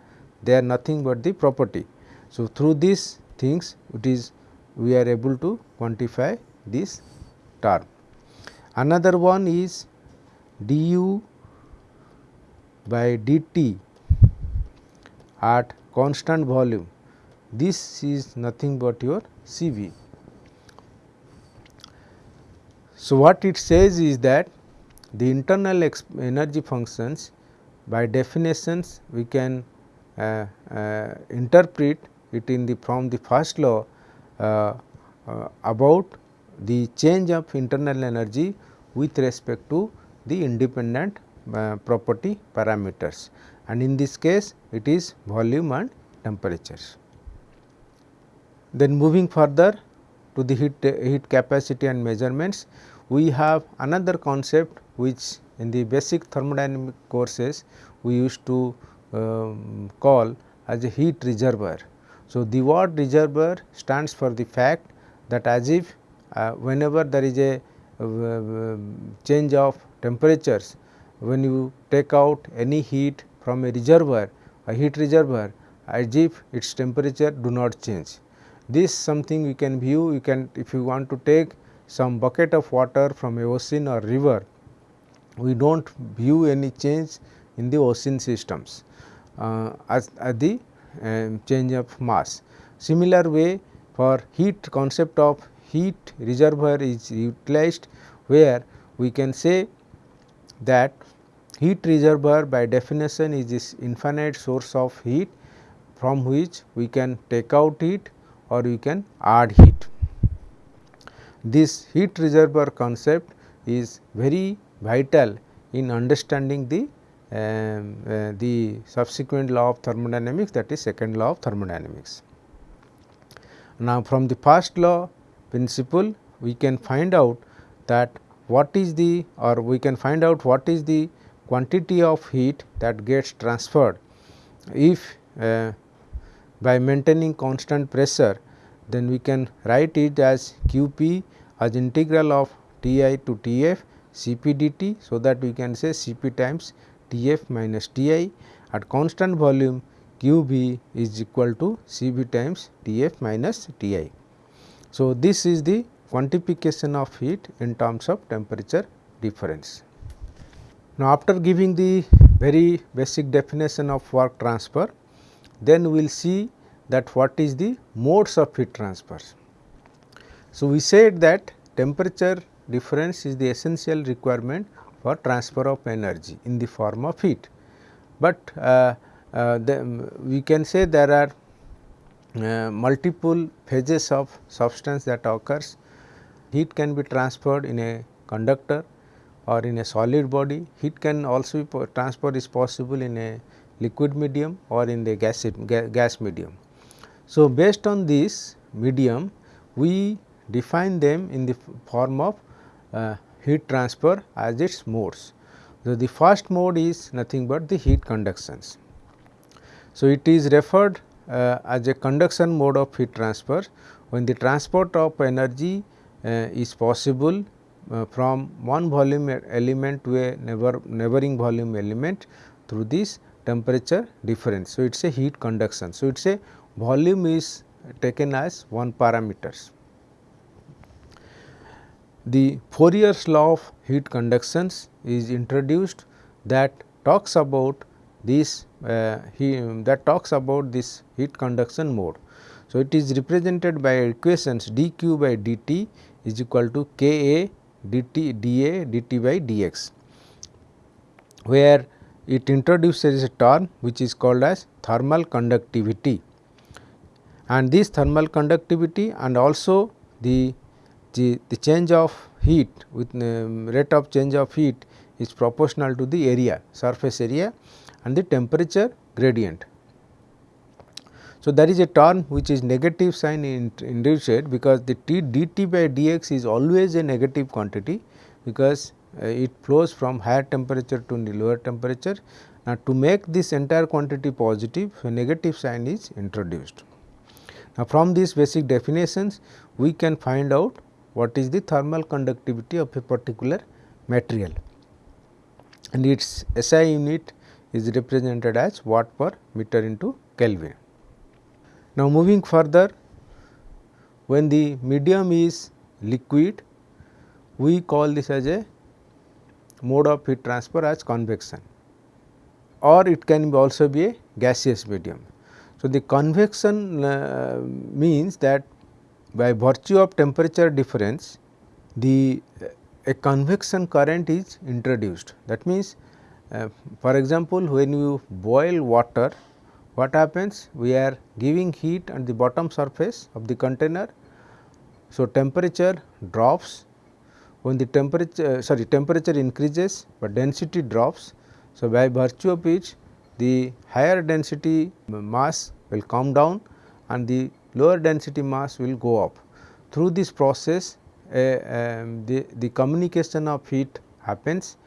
Speaker 1: they are nothing but the property. So, through these things it is we are able to quantify this term. Another one is du by dt at constant volume this is nothing but your Cv. So, what it says is that the internal energy functions by definitions we can uh, uh, interpret it in the from the first law about the change of internal energy with respect to the independent uh, property parameters and in this case it is volume and temperature. Then moving further to the heat, heat capacity and measurements, we have another concept which in the basic thermodynamic courses we used to um, call as a heat reservoir. So, the word reservoir stands for the fact that as if uh, whenever there is a uh, change of temperatures, when you take out any heat from a reservoir, a heat reservoir as if its temperature do not change. This something we can view, you can if you want to take some bucket of water from a ocean or river, we do not view any change in the ocean systems uh, as the um, change of mass. Similar way for heat concept of heat reservoir is utilized where we can say that heat reservoir by definition is this infinite source of heat from which we can take out heat or we can add heat. This heat reservoir concept is very vital in understanding the um, uh, the subsequent law of thermodynamics that is second law of thermodynamics. Now, from the first law principle we can find out that what is the or we can find out what is the quantity of heat that gets transferred if uh, by maintaining constant pressure then we can write it as q p as integral of T i to T f C p d t. So, that we can say C p times T f minus T i at constant volume q b is equal to C b times T f minus T i. So, this is the quantification of heat in terms of temperature difference. Now, after giving the very basic definition of work transfer, then we will see that what is the modes of heat transfer. So, we said that temperature difference is the essential requirement for transfer of energy in the form of heat. But uh, uh, the, we can say there are uh, multiple phases of substance that occurs. Heat can be transferred in a conductor or in a solid body. Heat can also be transfer is possible in a liquid medium or in the gas, gas medium. So, based on this medium we define them in the form of uh, heat transfer as its modes. So, the first mode is nothing but the heat conductions. So, it is referred uh, as a conduction mode of heat transfer when the transport of energy uh, is possible uh, from one volume element to a neighbor, neighboring volume element through this temperature difference. So, it is a heat conduction. So, it is a volume is taken as one parameters. The Fourier's law of heat conductions is introduced that talks about this uh, he, that talks about this heat conduction mode. So, it is represented by equations dq by dt is equal to K A dt dA dt by dx, where it introduces a term which is called as thermal conductivity and this thermal conductivity and also the, the, the change of heat with um, rate of change of heat is proportional to the area surface area and the temperature gradient. So, there is a term which is negative sign in, induced because the T dt by dx is always a negative quantity because uh, it flows from higher temperature to lower temperature. Now, to make this entire quantity positive a negative sign is introduced. Now, from these basic definitions we can find out what is the thermal conductivity of a particular material and its SI unit is represented as watt per meter into Kelvin. Now, moving further when the medium is liquid we call this as a mode of heat transfer as convection or it can also be a gaseous medium. So, the convection uh, means that by virtue of temperature difference the uh, a convection current is introduced. That means, uh, for example, when you boil water what happens we are giving heat at the bottom surface of the container. So, temperature drops when the temperature uh, sorry temperature increases, but density drops. So, by virtue of which the higher density mass will come down and the lower density mass will go up. Through this process uh, um, the, the communication of heat happens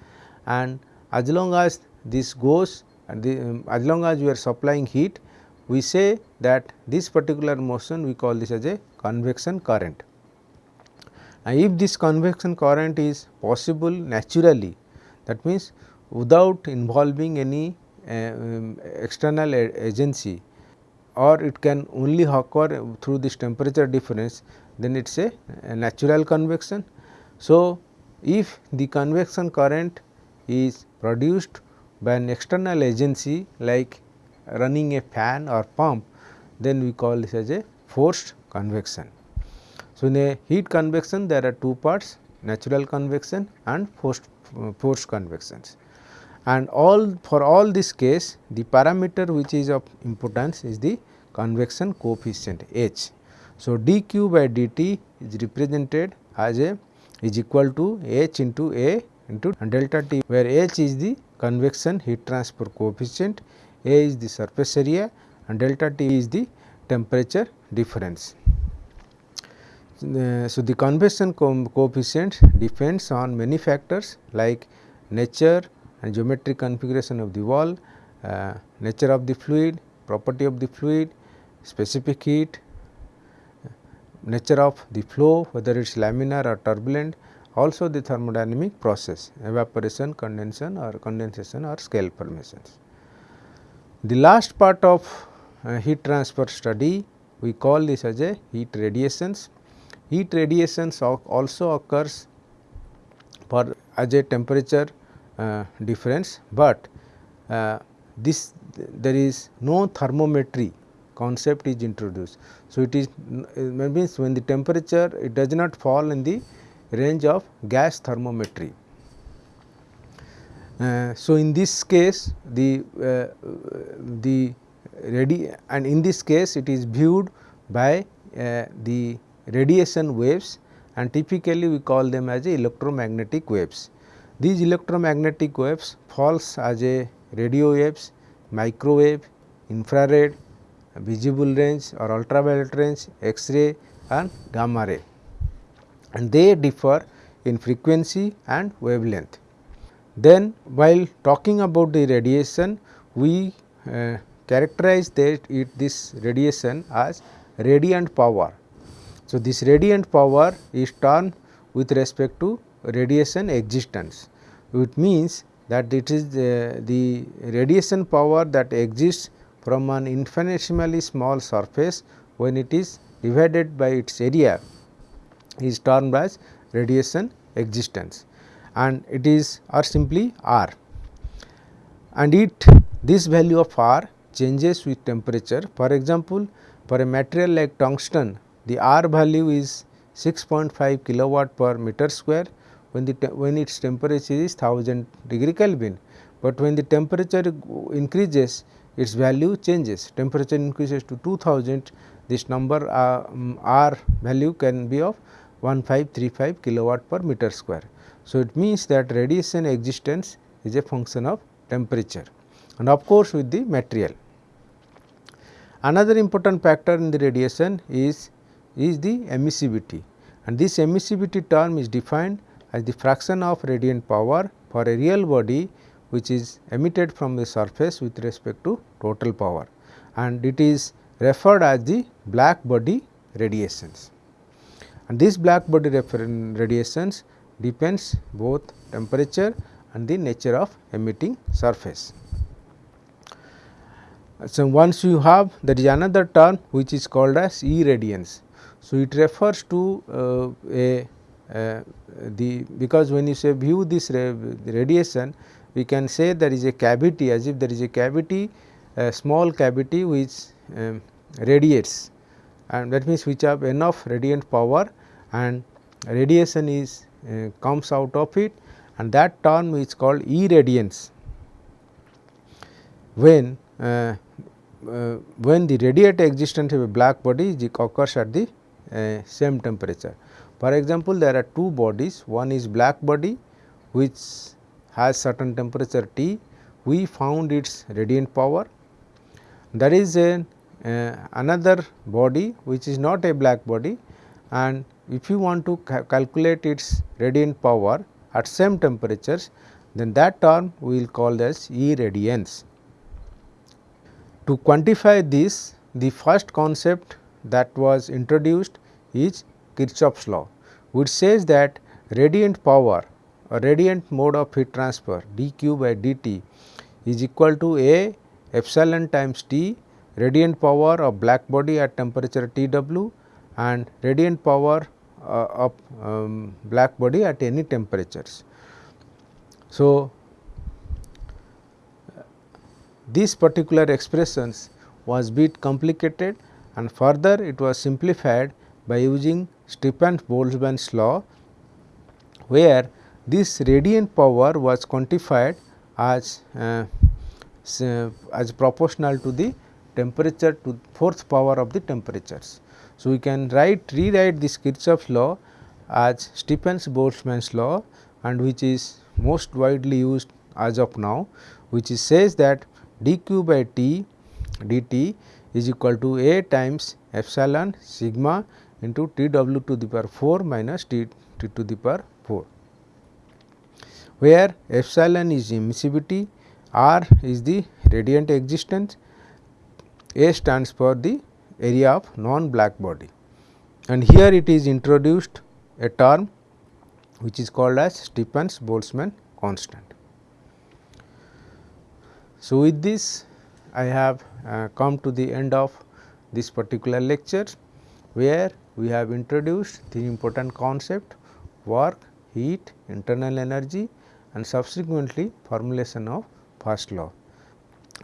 Speaker 1: and as long as this goes and the, um, as long as we are supplying heat we say that this particular motion we call this as a convection current. And if this convection current is possible naturally that means without involving any uh, um, external agency or it can only occur through this temperature difference then it is a, natural convection. So, if the convection current is produced by an external agency like running a fan or pump then we call this as a forced convection. So, in a heat convection there are two parts natural convection and forced, forced convections and all for all this case the parameter which is of importance is the convection coefficient H. So, dq by dt is represented as a is equal to H into A into delta T where H is the convection heat transfer coefficient, A is the surface area and delta T is the temperature difference. Uh, so, the convection co coefficient depends on many factors like nature and geometric configuration of the wall, uh, nature of the fluid, property of the fluid, specific heat, nature of the flow whether it is laminar or turbulent, also the thermodynamic process evaporation, condensation or condensation or scale formations. The last part of uh, heat transfer study we call this as a heat radiations Heat radiations also occurs for as a temperature difference, but uh, this there is no thermometry concept is introduced. So, it is means when the temperature it does not fall in the range of gas thermometry. Uh, so, in this case the uh, the ready and in this case it is viewed by uh, the radiation waves and typically we call them as electromagnetic waves. These electromagnetic waves falls as a radio waves, microwave, infrared visible range or ultraviolet range, X-ray and gamma ray and they differ in frequency and wavelength. Then while talking about the radiation, we uh, characterize that it this radiation as radiant power. So, this radiant power is termed with respect to radiation exitance, It means that it is the, the radiation power that exists from an infinitesimally small surface when it is divided by its area is termed as radiation exitance and it is or simply R and it this value of R changes with temperature. For example, for a material like tungsten the R value is 6.5 kilowatt per meter square when the when its temperature is 1000 degree Kelvin, but when the temperature increases its value changes temperature increases to 2000 this number uh, um, R value can be of 1535 kilowatt per meter square. So, it means that radiation exitance is a function of temperature and of course, with the material. Another important factor in the radiation is, is the emissivity and this emissivity term is defined as the fraction of radiant power for a real body which is emitted from the surface with respect to total power and it is referred as the black body radiations and this black body radiations depends both temperature and the nature of emitting surface. So, once you have there is another term which is called as irradiance. So, it refers to uh, a the because when you say view this radiation we can say there is a cavity as if there is a cavity a small cavity which um, radiates and that means which have enough radiant power and radiation is uh, comes out of it and that term is called irradiance. When uh, uh, when the radiate existence of a black body occurs at the uh, same temperature. For example, there are two bodies. One is black body which has certain temperature T. We found its radiant power. There is uh, another body which is not a black body. And if you want to ca calculate its radiant power at same temperatures then that term we will call as E radiance. To quantify this the first concept that was introduced is Kirchhoff's law which says that radiant power or radiant mode of heat transfer dq by dt is equal to A epsilon times T radiant power of black body at temperature T w and radiant power uh, of um, black body at any temperatures. So, this particular expressions was bit complicated and further it was simplified by using Stefan Boltzmann's law where this radiant power was quantified as uh, as proportional to the temperature to fourth power of the temperatures. So, we can write rewrite this Kirchhoff's law as Stefan's Boltzmann's law and which is most widely used as of now which is says that dq by t dt is equal to a times epsilon sigma into t w to the power 4 minus t, t to the power 4 where epsilon is emissivity, r is the radiant exitance, a stands for the area of non black body and here it is introduced a term which is called as Stefan's Boltzmann constant. So, with this I have uh, come to the end of this particular lecture where we have introduced the important concept work, heat, internal energy and subsequently formulation of first law.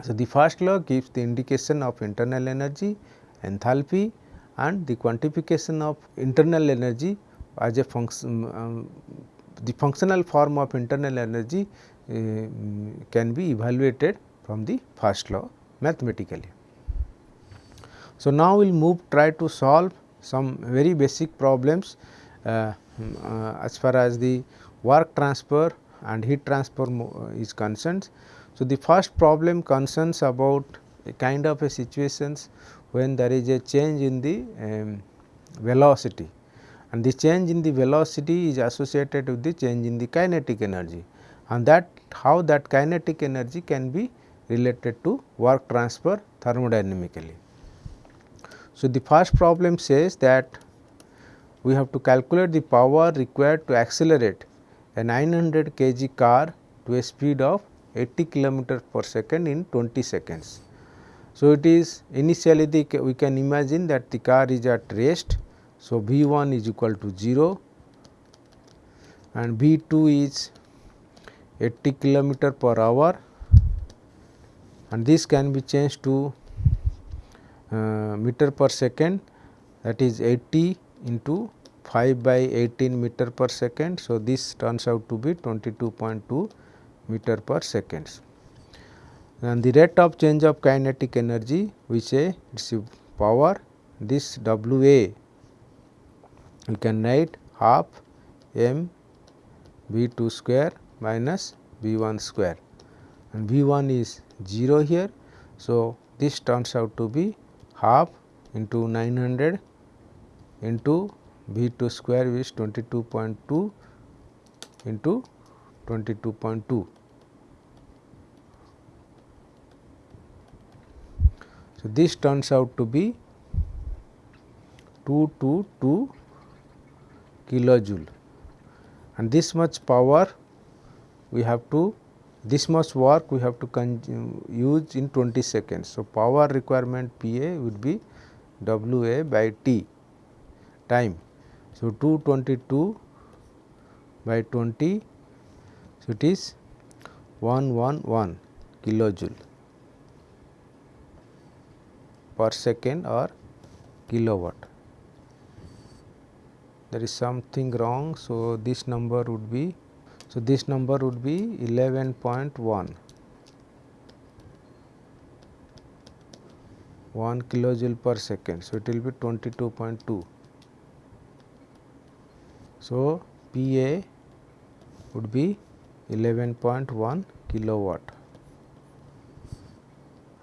Speaker 1: So, the first law gives the indication of internal energy enthalpy and the quantification of internal energy as a function um, the functional form of internal energy uh, can be evaluated from the first law mathematically. So, now we will move try to solve some very basic problems uh, uh, as far as the work transfer and heat transfer is concerned. So, the first problem concerns about a kind of a situations when there is a change in the um, velocity and the change in the velocity is associated with the change in the kinetic energy and that how that kinetic energy can be related to work transfer thermodynamically. So, the first problem says that we have to calculate the power required to accelerate a 900 kg car to a speed of 80 km per second in 20 seconds. So, it is initially the we can imagine that the car is at rest. So, V 1 is equal to 0 and V 2 is 80 kilometer per hour and this can be changed to Uh, meter per second that is 80 into 5 by 18 meter per second. So, this turns out to be 22.2 meter per seconds. And the rate of change of kinetic energy we say it is power this W A we can write half m V 2 square minus V 1 square and V 1 is 0 here. So, this turns out to be half into 900 into V 2 square is 22.2 into 22.2. So, this turns out to be 222 kilojoule and this much power we have to this much work we have to use in 20 seconds. So, power requirement P A would be W A by T time. So, 222 by 20 so it is 111 kilojoule per second or kilowatt. There is something wrong. So, this number would be so this number would be 11.1 1 kilojoule per second. So, it will be 22.2. So, P A would be 11.1 kilowatt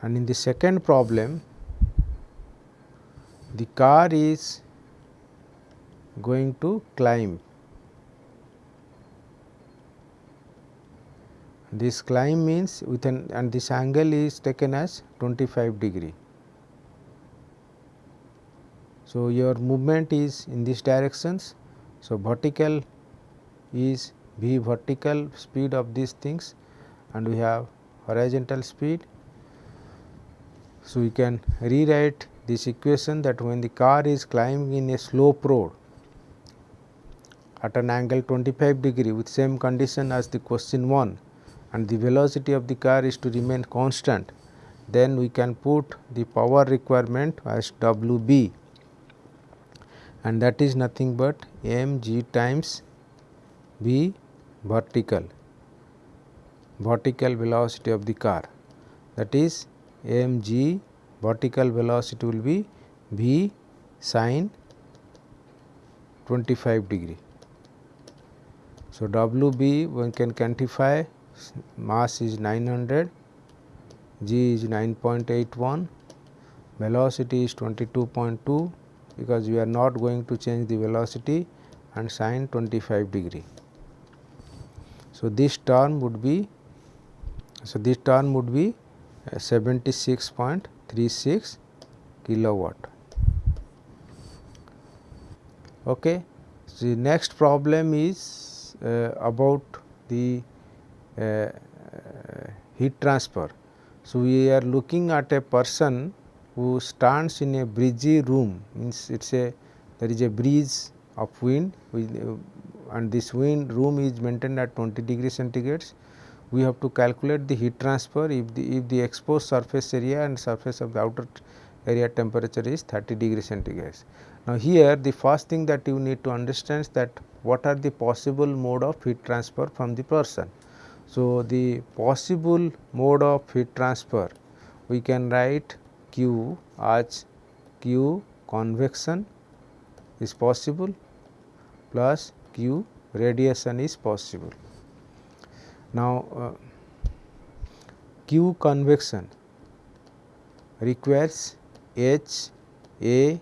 Speaker 1: and in the second problem the car is going to climb. This climb means with an and this angle is taken as 25 degree. So, your movement is in these directions. So, vertical is v vertical speed of these things and we have horizontal speed. So, we can rewrite this equation that when the car is climbing in a slope road at an angle 25 degree with same condition as the question 1 and the velocity of the car is to remain constant, then we can put the power requirement as W b and that is nothing but m g times B vertical vertical velocity of the car that is m g vertical velocity will be v sin 25 degree. So, W b one can quantify mass is 900, g is 9.81, velocity is 22.2 because we are not going to change the velocity and sin 25 degree. So, this term would be so this term would be 76.36 kilowatt. Okay. So, the next problem is uh, about the heat transfer. So, we are looking at a person who stands in a breezy room means it is a there is a breeze of wind and this wind room is maintained at 20 degree centigrades we have to calculate the heat transfer if the if the exposed surface area and surface of the outer area temperature is 30 degree centigrade. Now, here the first thing that you need to understand is that what are the possible mode of heat transfer from the person. So, the possible mode of heat transfer we can write Q as Q convection is possible plus Q radiation is possible. Now, uh, Q convection requires H A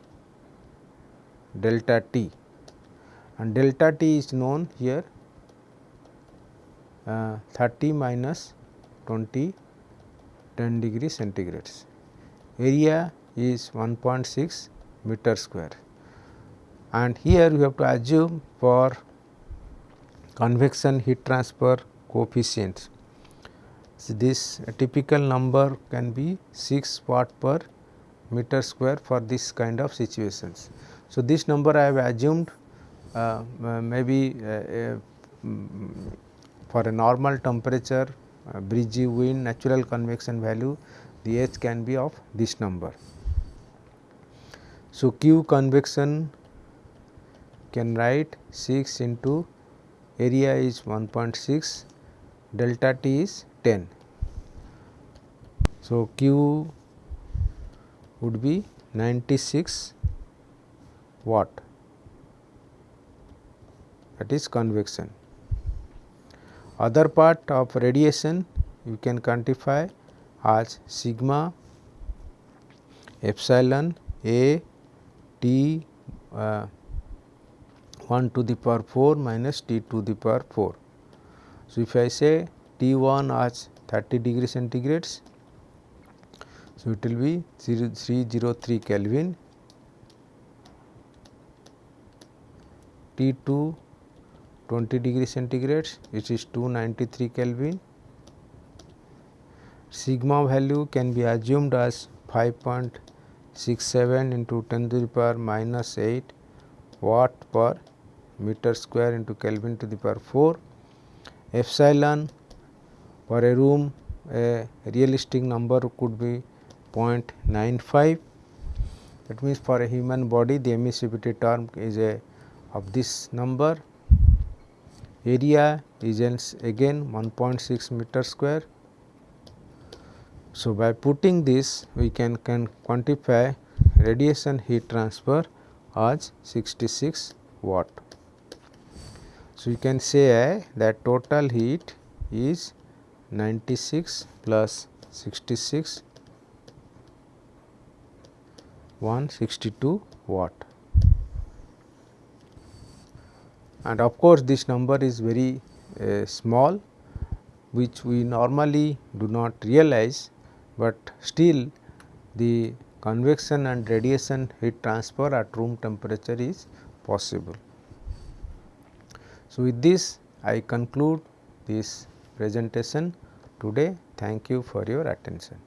Speaker 1: delta T and delta T is known here 30 minus 20 10 degree centigrades. Area is 1.6 meter square and here we have to assume for convection heat transfer coefficient. So, this typical number can be 6 watt per meter square for this kind of situations. So, this number I have assumed uh, maybe uh, uh, for a normal temperature uh, breezy wind natural convection value the H can be of this number. So, Q convection can write 6 into area is 1.6 delta T is 10. So, Q would be 96 watt that is convection. Other part of radiation you can quantify as sigma epsilon a t uh, 1 to the power 4 minus t to the power 4. So, if I say T 1 as 30 degree centigrades, so it will be 303 Kelvin, T 2 20 degree centigrade which is 293 Kelvin. Sigma value can be assumed as 5.67 into 10 to the power minus 8 watt per meter square into Kelvin to the power 4. Epsilon for a room a realistic number could be 0.95 that means for a human body the emissivity term is a of this number area is again 1.6 meter square. So, by putting this we can, can quantify radiation heat transfer as 66 watt. So, you can say that total heat is 96 plus 66 162 watt and of course, this number is very uh, small which we normally do not realize, but still the convection and radiation heat transfer at room temperature is possible. So, with this I conclude this presentation today. Thank you for your attention.